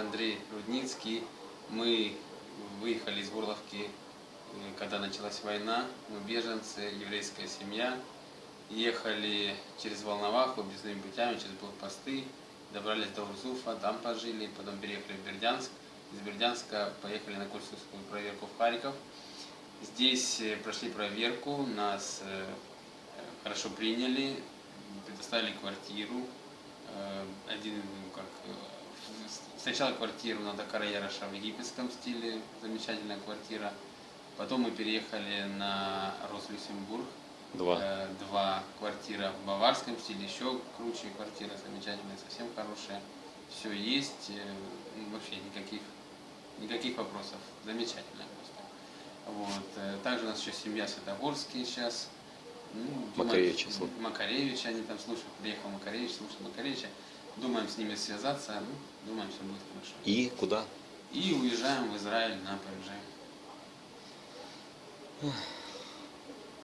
Андрей Рудницкий. Мы выехали из Горловки, э, когда началась война. Мы беженцы, еврейская семья. Ехали через Волноваху объездными путями, через блокпосты. Добрались до Урзуфа, там пожили, потом переехали в Бердянск. Из Бердянска поехали на консульскую проверку в Харьков. Здесь э, прошли проверку, нас э, хорошо приняли, предоставили квартиру. Один, ну, как, сначала квартиру на Дакараяраша в египетском стиле, замечательная квартира. Потом мы переехали на Рослюсембург. Два. Э, Два квартира в баварском стиле, еще круче квартира, замечательная, совсем хорошая. Все есть, э, ну, вообще никаких, никаких вопросов. Замечательная просто. Вот. э, Также у нас еще семья Светогорские сейчас. Ну, слушают. Макаревича они там слушают. Приехал Макаревич, слушает Макаревича. Думаем с ними связаться, ну, думаем, все будет хорошо. И куда? И уезжаем в Израиль на Парижай.